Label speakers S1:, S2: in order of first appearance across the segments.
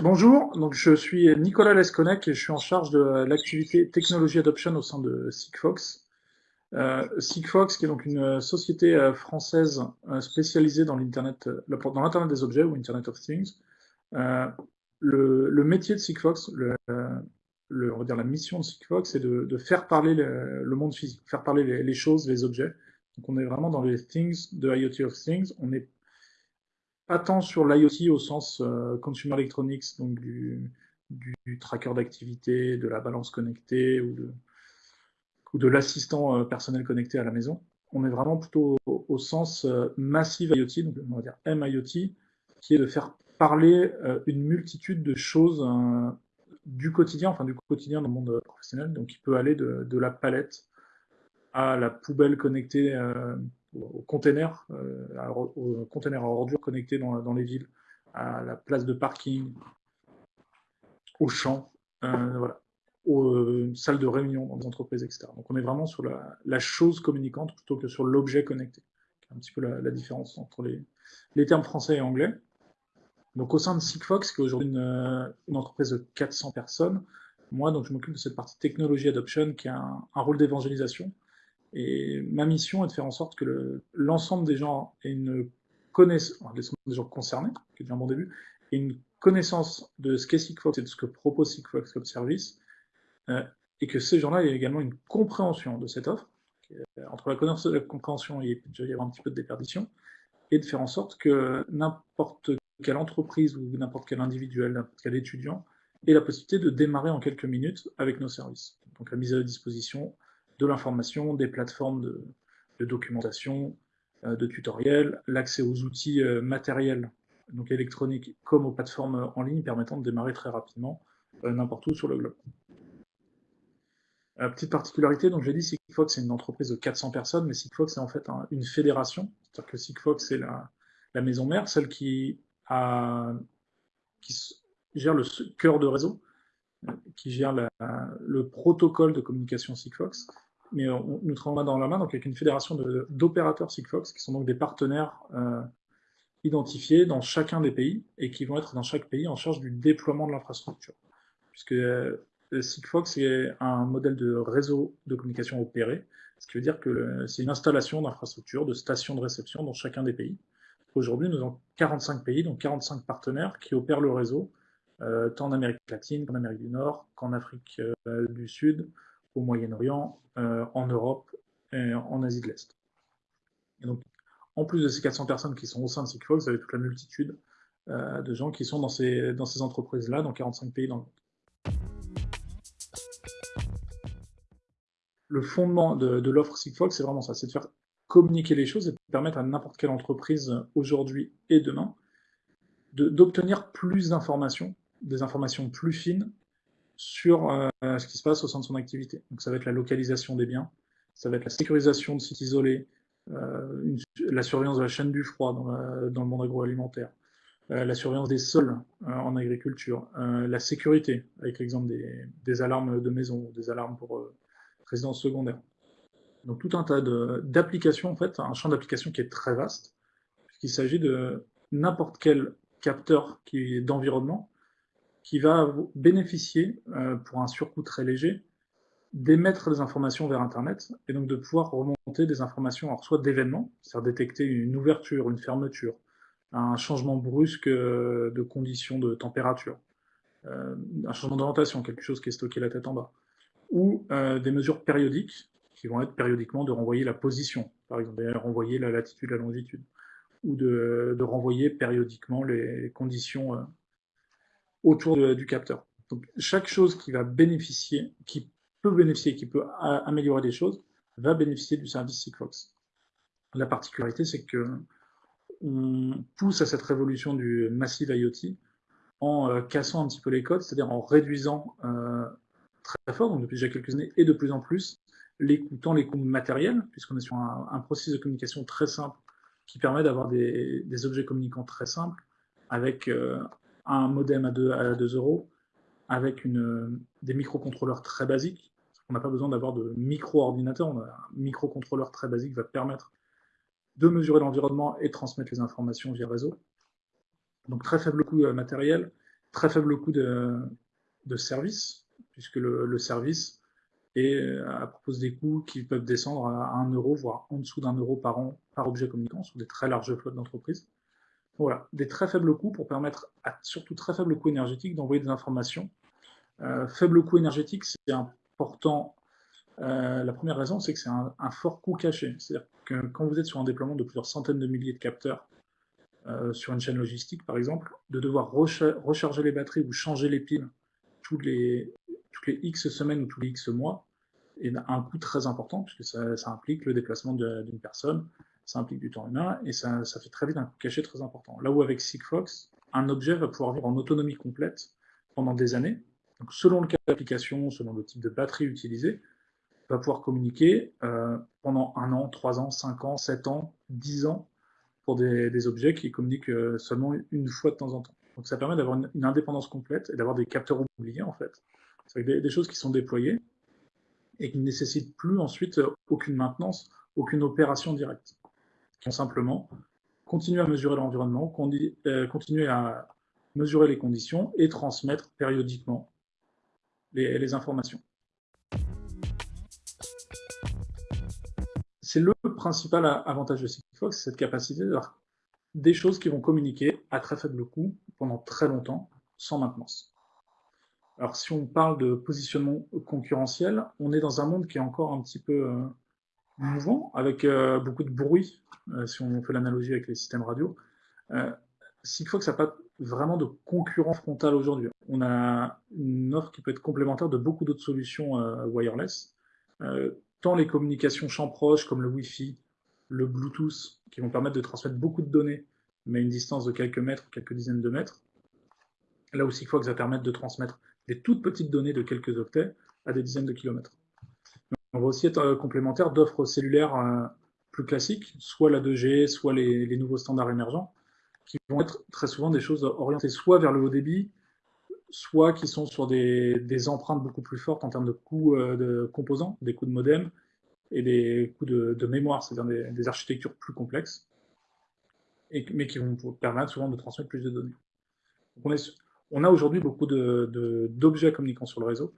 S1: bonjour, donc je suis Nicolas Lesconnec et je suis en charge de l'activité Technology Adoption au sein de Sigfox. Euh, Sigfox, qui est donc une société euh, française euh, spécialisée dans l'internet, des objets ou Internet of Things. Le, métier de Sigfox, le, on va dire la mission de Sigfox, c'est de, faire parler le, monde physique, faire parler les, choses, les objets. Donc on est vraiment dans les things de IoT of Things. Tant sur l'IoT au sens euh, consumer electronics, donc du, tracker d'activité, de la balance connectée ou de, l'assistant euh, personnel connecté à la maison. On est vraiment plutôt au, sens euh, massive IoT, donc on va dire MIoT, qui est de faire parler une multitude de choses du quotidien, enfin du quotidien dans le monde professionnel, donc il peut aller de la palette à la poubelle connectée aux containers, euh, aux containers à ordures connectés dans, les villes, à la place de parking, aux champs, euh, voilà, aux euh, salles de réunion dans des entreprises, etc. Donc on est vraiment sur la, chose communicante plutôt que sur l'objet connecté. C'est un petit peu la, différence entre les, les termes français et anglais. Donc au sein de Sigfox, qui est aujourd'hui une, une, entreprise de 400 personnes, moi donc je m'occupe de cette partie technologie adoption qui a un rôle d'évangélisation. Et ma mission est de faire en sorte que l'ensemble des gens aient une connaissance, des gens concernés, qui est déjà un bon début, et une connaissance de ce qu'est Sigfox et de ce que propose Sigfox comme service, euh, et que ces gens-là aient également une compréhension de cette offre. Entre la connaissance et la compréhension, il peut y avoir un petit peu de déperdition, et de faire en sorte que n'importe quelle entreprise ou n'importe quel individuel, n'importe quel étudiant ait la possibilité de démarrer en quelques minutes avec nos services. Donc la mise à disposition de l'information, des plateformes de, documentation, euh, de tutoriels, l'accès aux outils euh, matériels, donc électroniques, comme aux plateformes en ligne permettant de démarrer très rapidement euh, n'importe où sur le globe. petite particularité, donc j'ai dit Sigfox c'est une entreprise de 400 personnes, mais Sigfox c'est en fait une fédération, c'est-à-dire que Sigfox c'est la, maison mère, celle qui, a, qui gère le cœur de réseau, qui gère le protocole de communication Sigfox, mais nous travaillons dans la main donc avec une fédération d'opérateurs Sigfox, qui sont donc des partenaires euh, identifiés dans chacun des pays, et qui vont être dans chaque pays en charge du déploiement de l'infrastructure. Puisque euh, Sigfox est un modèle de réseau de communication opéré, ce qui veut dire que c'est une installation d'infrastructures, de stations de réception dans chacun des pays. Aujourd'hui, nous avons 45 pays, donc 45 partenaires qui opèrent le réseau, euh, tant en Amérique latine qu'en Amérique du Nord, qu'en Afrique du Sud, au Moyen-Orient, euh, en Europe et en Asie de l'Est. Donc, en plus de ces 400 personnes qui sont au sein de Sigfox, vous avez toute la multitude euh, de gens qui sont dans ces, entreprises-là, dans 45 pays dans le monde. Le fondement de, de l'offre Sigfox, c'est vraiment ça, c'est de faire communiquer les choses et de permettre à n'importe quelle entreprise aujourd'hui et demain d'obtenir plus d'informations, des informations plus fines sur euh, ce qui se passe au sein de son activité. Donc ça va être la localisation des biens, ça va être la sécurisation de sites isolés, euh, la surveillance de la chaîne du froid dans, le monde agroalimentaire, euh, la surveillance des sols en agriculture, la sécurité, avec l'exemple des, alarmes de maison, des alarmes pour résidence secondaire. Donc tout un tas d'applications, en fait, un champ d'application qui est très vaste, puisqu'il s'agit de n'importe quel capteur d'environnement qui va bénéficier, euh, pour un surcoût très léger, d'émettre des informations vers Internet, et donc de pouvoir remonter des informations, soit d'événements, c'est-à-dire détecter une ouverture, une fermeture, un changement brusque euh, de conditions de température, euh, un changement d'orientation, quelque chose qui est stocké la tête en bas, ou des mesures périodiques, qui vont être périodiquement de renvoyer la position, par exemple, de renvoyer la latitude, la longitude, ou de renvoyer périodiquement les conditions autour du capteur. Donc, chaque chose qui va bénéficier, qui peut bénéficier, qui peut améliorer des choses, va bénéficier du service Sigfox. La particularité, c'est que on pousse à cette révolution du massive IoT en euh, cassant un petit peu les codes, c'est-à-dire en réduisant euh, très fort, donc depuis déjà quelques années, et de plus en plus, les coûts, tant les coûts matériels, puisqu'on est sur un, processus de communication très simple qui permet d'avoir des, objets communicants très simples, avec euh, un modem à 2, à 2 euros, avec une, des microcontrôleurs très basiques. On n'a pas besoin d'avoir de micro-ordinateur, un microcontrôleur très basique va permettre de mesurer l'environnement et transmettre les informations via réseau. Donc très faible coût euh, matériel très faible coût de, service, puisque le, service euh, propose des coûts qui peuvent descendre à 1 euro, voire en dessous d'un euro par an par objet communicant sur des très larges flottes d'entreprises. Voilà, des très faibles coûts pour permettre, à surtout très faible coût énergétique, d'envoyer des informations. Euh, faible coût énergétique, c'est important. Euh, la première raison, c'est que c'est un, fort coût caché. C'est-à-dire que quand vous êtes sur un déploiement de plusieurs centaines de milliers de capteurs, euh, sur une chaîne logistique par exemple, de devoir recharger les batteries ou changer les piles toutes les, toutes les X semaines ou tous les X mois, et un coût très important, puisque ça implique le déplacement d'une personne, ça implique du temps humain, et ça, fait très vite un caché très important. Là où avec Sigfox, un objet va pouvoir vivre en autonomie complète pendant des années, donc selon le cas d'application, selon le type de batterie utilisée, va pouvoir communiquer euh, pendant un an, trois ans, cinq ans, sept ans, dix ans, pour des, objets qui communiquent euh, seulement une fois de temps en temps. Donc ça permet d'avoir une, indépendance complète et d'avoir des capteurs oubliés en fait. C'est des, des choses qui sont déployées et qui ne nécessitent plus ensuite euh, aucune maintenance, aucune opération directe. Simplement continuer à mesurer l'environnement, euh, continuer à mesurer les conditions et transmettre périodiquement les, les informations. C'est le principal avantage de Sigfox, cette capacité d'avoir des choses qui vont communiquer à très faible coût pendant très longtemps, sans maintenance. Alors si on parle de positionnement concurrentiel, on est dans un monde qui est encore un petit peu euh, mouvant, avec euh, beaucoup de bruit, euh, si on fait l'analogie avec les systèmes radio. Sigfox n'a pas vraiment de concurrent frontal aujourd'hui. On a une offre qui peut être complémentaire de beaucoup d'autres solutions wireless, tant les communications champ proche comme le Wi-Fi, le Bluetooth, qui vont permettre de transmettre beaucoup de données, mais à une distance de quelques mètres, quelques dizaines de mètres. Là aussi, Sigfox va permettre de transmettre des toutes petites données de quelques octets à des dizaines de kilomètres. On va aussi être euh, complémentaire d'offres cellulaires euh, plus classiques, soit la 2G, soit les, nouveaux standards émergents, qui vont être très souvent des choses orientées soit vers le haut débit, soit qui sont sur des, empreintes beaucoup plus fortes en termes de coûts euh, de composants, des coûts de modem, et des coûts de, mémoire, c'est-à-dire des, architectures plus complexes, mais qui vont permettre souvent de transmettre plus de données. on, on, a aujourd'hui beaucoup d'objets de, communiquant sur le réseau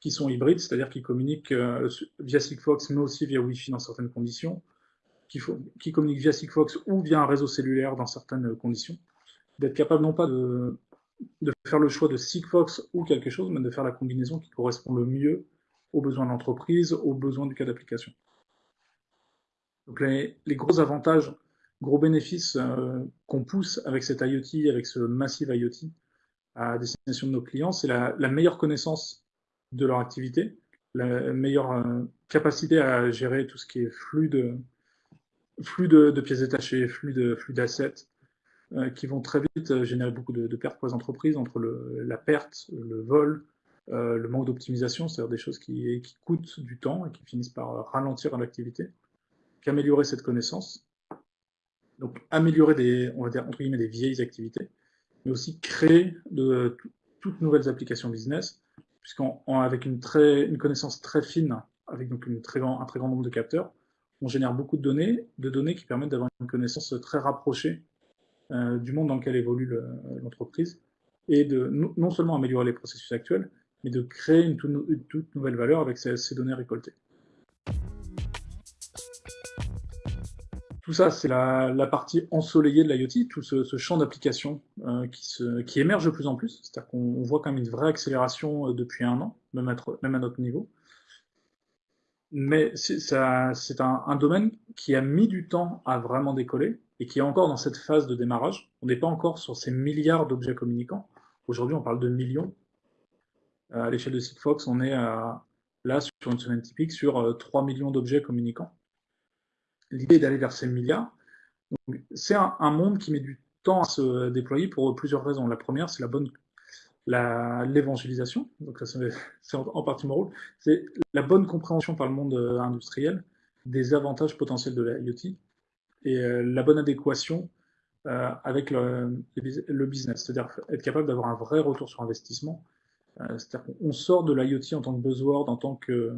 S1: qui sont hybrides, c'est-à-dire qui communiquent euh, via Sigfox, mais aussi via Wi-Fi dans certaines conditions, qui, communiquent via Sigfox ou via un réseau cellulaire dans certaines conditions, d'être capable non pas de, de faire le choix de Sigfox ou quelque chose, mais de faire la combinaison qui correspond le mieux aux besoins de l'entreprise, aux besoins du cas d'application. Donc les, gros avantages, gros bénéfices euh, qu'on pousse avec cet IoT, avec ce massive IoT à destination de nos clients, c'est la, meilleure connaissance de leur activité, la meilleure euh, capacité à gérer tout ce qui est flux de, pièces détachées, flux de flux d'assets, euh, qui vont très vite générer beaucoup de, pertes pour les entreprises entre la perte, le vol, euh, le manque d'optimisation, c'est-à-dire des choses qui, coûtent du temps et qui finissent par ralentir l'activité, qu'améliorer cette connaissance. Donc améliorer des, on va dire entre guillemets des vieilles activités, mais aussi créer de toutes nouvelles applications business, puisqu'avec une, une connaissance très fine, avec donc une très grand, un très grand nombre de capteurs, on génère beaucoup de données, de données qui permettent d'avoir une connaissance très rapprochée euh, du monde dans lequel évolue l'entreprise, et de non seulement améliorer les processus actuels, mais de créer une, toute nouvelle valeur avec ces, données récoltées. Tout ça, c'est la, partie ensoleillée de l'IoT, tout ce, champ d'application euh, qui, émerge de plus en plus. C'est-à-dire qu'on voit quand même une vraie accélération euh, depuis un an, même à, notre niveau. Mais c'est un, domaine qui a mis du temps à vraiment décoller et qui est encore dans cette phase de démarrage. On n'est pas encore sur ces milliards d'objets communicants. Aujourd'hui, on parle de millions. À l'échelle de Sigfox, on est là, sur une semaine typique, sur 3 euh, millions d'objets communicants. L'idée d'aller vers ces milliards. C'est un, monde qui met du temps à se déployer pour plusieurs raisons. La première, c'est la bonne l'évangélisation, donc c'est en, partie mon rôle, c'est la bonne compréhension par le monde euh, industriel des avantages potentiels de l'IoT et la bonne adéquation avec le, le business, c'est-à-dire être capable d'avoir un vrai retour sur investissement euh, c'est-à-dire qu'on sort de l'IoT en tant que buzzword, en tant que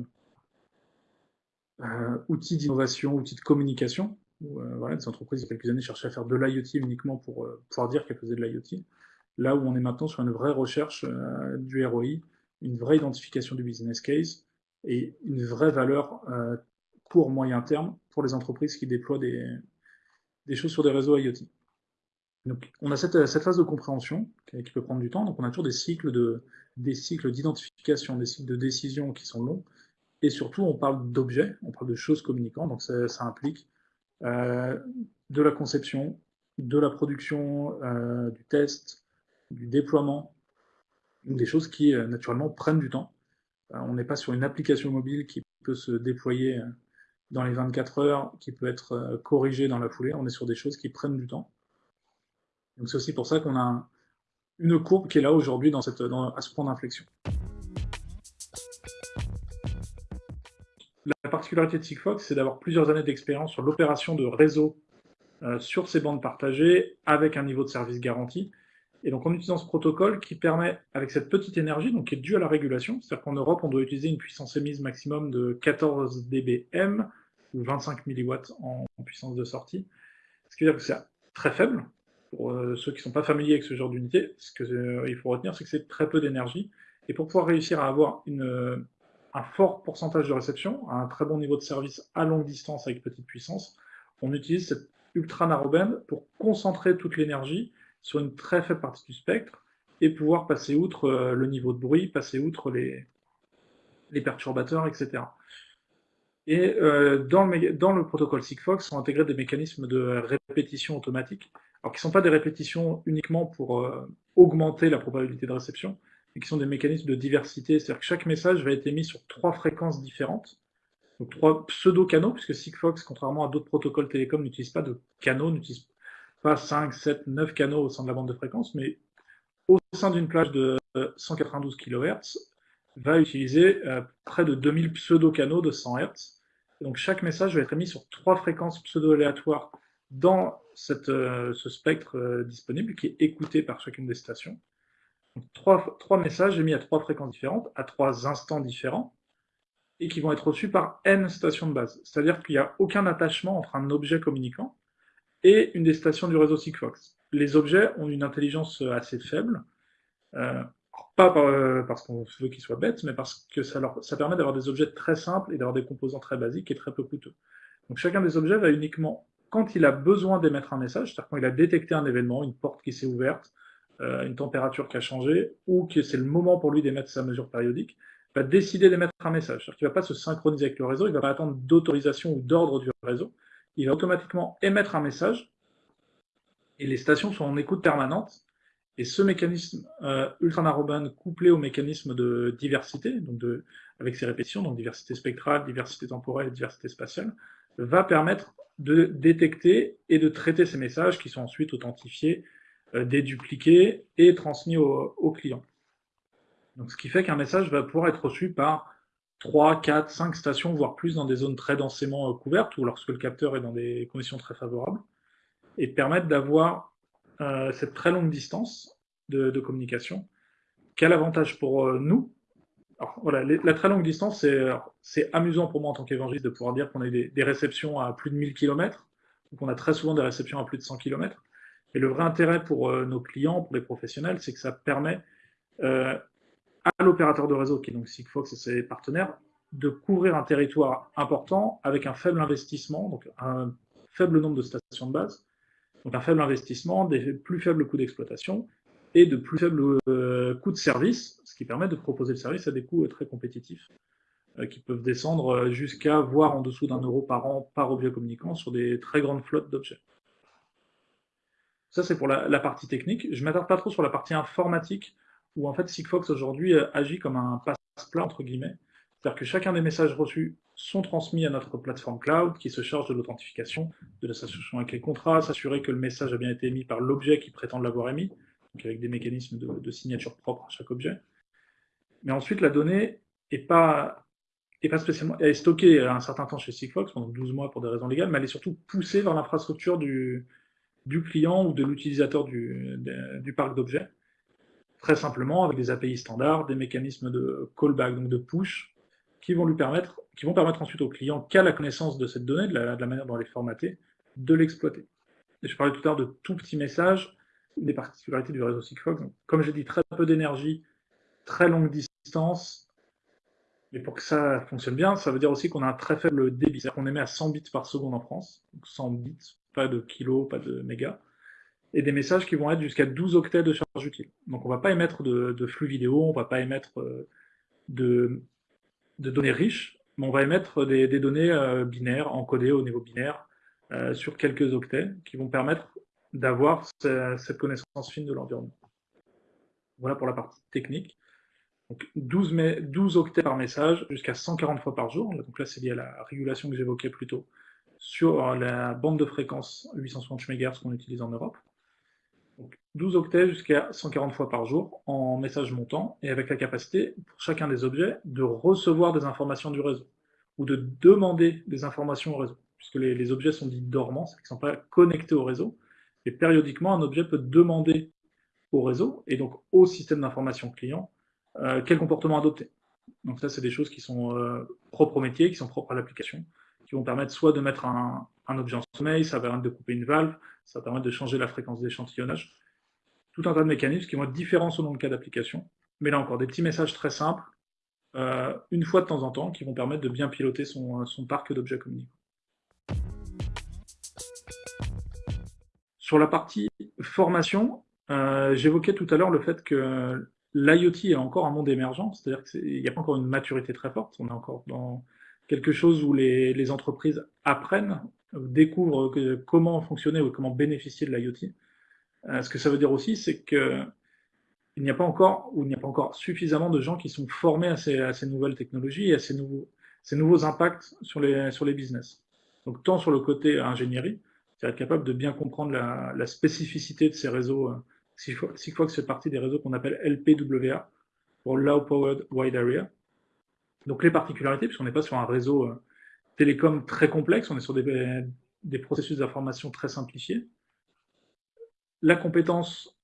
S1: euh, outil d'innovation, outil de communication. Euh, voilà, des entreprises, il y a quelques années, cherchaient à faire de l'IoT uniquement pour pouvoir dire qu'elles faisaient de l'IoT. là où on est maintenant sur une vraie recherche euh, du ROI, une vraie identification du business case et une vraie valeur euh, court moyen terme pour les entreprises qui déploient des, des choses sur des réseaux IoT. Donc, on a cette, cette, phase de compréhension qui peut prendre du temps. Donc, on a toujours des cycles de, des cycles d'identification, des cycles de décision qui sont longs. Et surtout, on parle d'objets, on parle de choses communicantes. Donc, ça, implique euh, de la conception, de la production, euh, du test, du déploiement, des choses qui euh, naturellement prennent du temps. On n'est pas sur une application mobile qui peut se déployer dans les 24 heures, qui peut être corrigée dans la foulée. On est sur des choses qui prennent du temps. Donc c'est aussi pour ça qu'on a une courbe qui est là aujourd'hui à ce point d'inflexion. Particularité de Sigfox, c'est d'avoir plusieurs années d'expérience sur l'opération de réseau euh, sur ces bandes partagées avec un niveau de service garanti. Et donc en utilisant ce protocole qui permet, avec cette petite énergie, donc qui est due à la régulation, c'est-à-dire qu'en Europe, on doit utiliser une puissance émise maximum de 14 dBm, ou 25 mW en, puissance de sortie, ce qui veut dire que c'est très faible, pour euh, ceux qui ne sont pas familiers avec ce genre d'unité, ce qu'il euh, faut retenir, c'est que c'est très peu d'énergie, et pour pouvoir réussir à avoir une, un fort pourcentage de réception, un très bon niveau de service à longue distance avec petite puissance, on utilise cette ultra narrowband pour concentrer toute l'énergie sur une très faible partie du spectre et pouvoir passer outre euh, le niveau de bruit, passer outre les, perturbateurs, etc. Et euh, dans, le, dans, le, protocole Sigfox sont intégrés des mécanismes de répétition automatique, alors qui ne sont pas des répétitions uniquement pour euh, augmenter la probabilité de réception, mais qui sont des mécanismes de diversité, c'est-à-dire que chaque message va être émis sur trois fréquences différentes, donc trois pseudo-canaux, puisque Sigfox, contrairement à d'autres protocoles télécoms, n'utilise pas de canaux, n'utilise pas 5, 7, 9 canaux au sein de la bande de fréquence, mais au sein d'une plage de 192 kHz, va utiliser euh, près de 2000 pseudo-canaux de 100 Hz. donc chaque message va être émis sur trois fréquences pseudo-aléatoires dans euh, ce spectre euh, disponible qui est écouté par chacune des stations. Donc, trois, trois messages émis à trois fréquences différentes, à trois instants différents, et qui vont être reçus par n stations de base. C'est-à-dire qu'il n'y a aucun attachement entre un objet communicant et une des stations du réseau Sigfox. Les objets ont une intelligence assez faible, euh, pas euh, parce qu'on veut qu'ils soient bêtes, mais parce que ça, leur, ça permet d'avoir des objets très simples et d'avoir des composants très basiques et très peu coûteux. Donc chacun des objets va uniquement, quand il a besoin d'émettre un message, c'est-à-dire quand il a détecté un événement, une porte qui s'est ouverte, euh, une température qui a changé, ou que c'est le moment pour lui d'émettre sa mesure périodique, va décider d'émettre un message. C'est-à-dire qu'il ne va pas se synchroniser avec le réseau, il ne va pas attendre d'autorisation ou d'ordre du réseau, il va automatiquement émettre un message, et les stations sont en écoute permanente, et ce mécanisme euh, couplé au mécanisme de diversité, donc avec ses répétitions, donc diversité spectrale, diversité temporelle, diversité spatiale, va permettre de détecter et de traiter ces messages qui sont ensuite authentifiés, euh, dédupliqués et transmis au, au client. Donc, ce qui fait qu'un message va pouvoir être reçu par 3, 4, 5 stations, voire plus dans des zones très densément euh, couvertes ou lorsque le capteur est dans des conditions très favorables, et permettre d'avoir euh, cette très longue distance de, communication. Quel avantage pour nous voilà, La très longue distance, c'est amusant pour moi en tant qu'évangéliste de pouvoir dire qu'on a des, des, réceptions à plus de 1000 km, donc on a très souvent des réceptions à plus de 100 km. Et le vrai intérêt pour euh, nos clients, pour les professionnels, c'est que ça permet euh, à l'opérateur de réseau, qui est donc Sigfox et ses partenaires, de couvrir un territoire important avec un faible investissement, donc un faible nombre de stations de base, donc un faible investissement, des plus faibles coûts d'exploitation et de plus faibles euh, coûts de service, ce qui permet de proposer le service à des coûts très compétitifs, qui peuvent descendre jusqu'à voire en dessous d'un euro par an par objet communicant sur des très grandes flottes d'objets. Ça, c'est pour la, la, partie technique. Je ne m'attarde pas trop sur la partie informatique, où en fait Sigfox aujourd'hui euh, agit comme un passe-plat, entre guillemets. C'est-à-dire que chacun des messages reçus sont transmis à notre plateforme cloud qui se charge de l'authentification, de l'association avec les contrats, s'assurer que le message a bien été émis par l'objet qui prétend l'avoir émis, avec des mécanismes de, signature propre à chaque objet. Mais ensuite, la donnée n'est pas, spécialement, elle est stockée un certain temps chez Sigfox, pendant 12 mois pour des raisons légales, mais elle est surtout poussée vers l'infrastructure du, du client ou de l'utilisateur du, parc d'objets très simplement avec des API standards, des mécanismes de callback, donc de push, qui vont lui permettre, qui vont permettre ensuite au client qu'à la connaissance de cette donnée, de la, manière dont elle est formatée, de l'exploiter. Et je parlais tout à l'heure de tout petits messages, des particularités du réseau Sigfox. Comme j'ai dit, très peu d'énergie, très longue distance. Mais pour que ça fonctionne bien, ça veut dire aussi qu'on a un très faible débit. C'est-à-dire qu'on émet à 100 bits par seconde en France. Donc 100 bits, pas de kilos, pas de mégas. Et des messages qui vont être jusqu'à 12 octets de charge utile. Donc on ne va pas émettre de, flux vidéo, on ne va pas émettre euh, de, données riches, mais on va émettre des, données euh, binaires, encodées au niveau binaire, euh, sur quelques octets, qui vont permettre d'avoir cette connaissance fine de l'environnement. Voilà pour la partie technique. Donc 12, 12 octets par message, jusqu'à 140 fois par jour. Donc là, c'est lié à la régulation que j'évoquais plus tôt sur la bande de fréquence 860 MHz qu'on utilise en Europe. Donc 12 octets jusqu'à 140 fois par jour en message montant, et avec la capacité, pour chacun des objets, de recevoir des informations du réseau, ou de demander des informations au réseau, puisque les, objets sont dits dormants, c'est-à-dire qu'ils ne sont pas connectés au réseau, et périodiquement, un objet peut demander au réseau, et donc au système d'information client, euh, quel comportement adopter. Donc ça, c'est des choses qui sont euh, propres au métier, qui sont propres à l'application, qui vont permettre soit de mettre un, objet en sommeil, ça va permettre de couper une valve, ça va permettre de changer la fréquence d'échantillonnage. Tout un tas de mécanismes qui vont être différents selon le cas d'application. Mais là encore, des petits messages très simples, euh, une fois de temps en temps, qui vont permettre de bien piloter son, son parc d'objets communicants. Sur la partie formation, euh, j'évoquais tout à l'heure le fait que l'IoT est encore un monde émergent, c'est-à-dire qu'il n'y a pas encore une maturité très forte, on est encore dans quelque chose où les, entreprises apprennent, découvrent comment fonctionner ou comment bénéficier de l'IoT. Euh, ce que ça veut dire aussi, c'est qu'il n'y a pas encore ou il n'y a pas encore suffisamment de gens qui sont formés à ces, nouvelles technologies et à ces nouveaux, impacts sur les, business. Donc tant sur le côté ingénierie, être capable de bien comprendre la, spécificité de ces réseaux. Euh, Sigfox fait partie des réseaux qu'on appelle LPWA, pour Low Powered Wide Area. Donc les particularités, puisqu'on n'est pas sur un réseau euh, télécom très complexe, on est sur des, des processus d'information très simplifiés. La compétence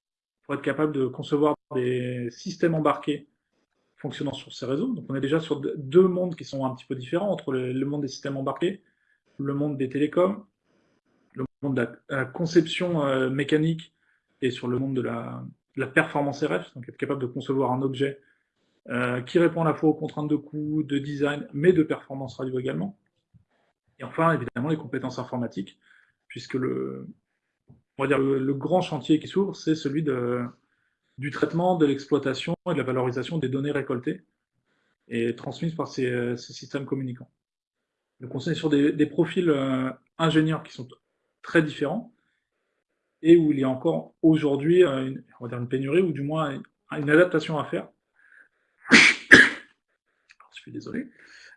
S1: pour être capable de concevoir des systèmes embarqués fonctionnant sur ces réseaux. Donc on est déjà sur deux mondes qui sont un petit peu différents entre le monde des systèmes embarqués, le monde des télécoms, le monde de la, conception euh, mécanique et sur le monde de la, performance RF, donc être capable de concevoir un objet euh, qui répond à la fois aux contraintes de coût, de design, mais de performance radio également. Et enfin, évidemment, les compétences informatiques, puisque le, on va dire le, grand chantier qui s'ouvre, c'est celui du traitement, de l'exploitation et de la valorisation des données récoltées et transmises par ces, systèmes communicants. Donc on est sur des, profils euh, ingénieurs qui sont très différents, et où il y a encore aujourd'hui euh, une pénurie, ou du moins une, adaptation à faire. Désolé.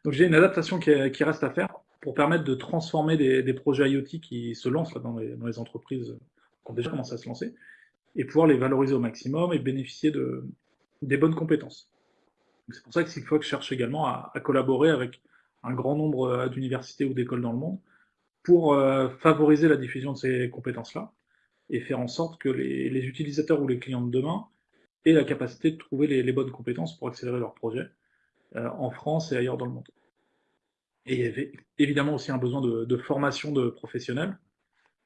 S1: Donc j'ai une adaptation qui, reste à faire pour permettre de transformer des, projets IoT qui se lancent dans, les, entreprises qui ont déjà commencé à se lancer, et pouvoir les valoriser au maximum et bénéficier de, des bonnes compétences. C'est pour ça que Sigfox cherche également à collaborer avec un grand nombre euh, d'universités ou d'écoles dans le monde pour euh, favoriser la diffusion de ces compétences-là et faire en sorte que les, utilisateurs ou les clients de demain aient la capacité de trouver les, bonnes compétences pour accélérer leurs projets en France et ailleurs dans le monde. Et il y avait évidemment aussi un besoin de, formation de professionnels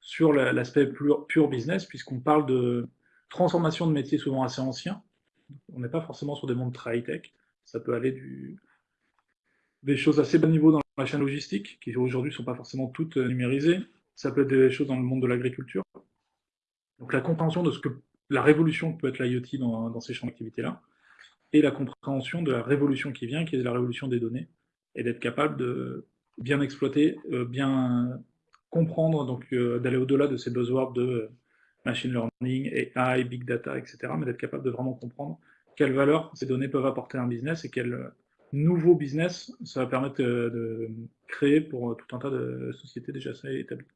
S1: sur l'aspect pur, business, puisqu'on parle de transformation de métiers souvent assez anciens. On n'est pas forcément sur des mondes très high-tech. Ça peut aller des choses assez bas niveau dans la chaîne logistique, qui aujourd'hui ne sont pas forcément toutes euh, numérisées. Ça peut être des choses dans le monde de l'agriculture. Donc la compréhension de ce que la révolution peut être l'IoT dans, ces champs d'activité-là, et la compréhension de la révolution qui vient, qui est la révolution des données, et d'être capable de bien exploiter, euh, bien comprendre, donc euh, d'aller au-delà de ces buzzwords de machine learning, AI, big data, etc., mais d'être capable de vraiment comprendre quelle valeur ces données peuvent apporter à un business et quelle nouveau business, ça va permettre de créer pour tout un tas de sociétés déjà établies.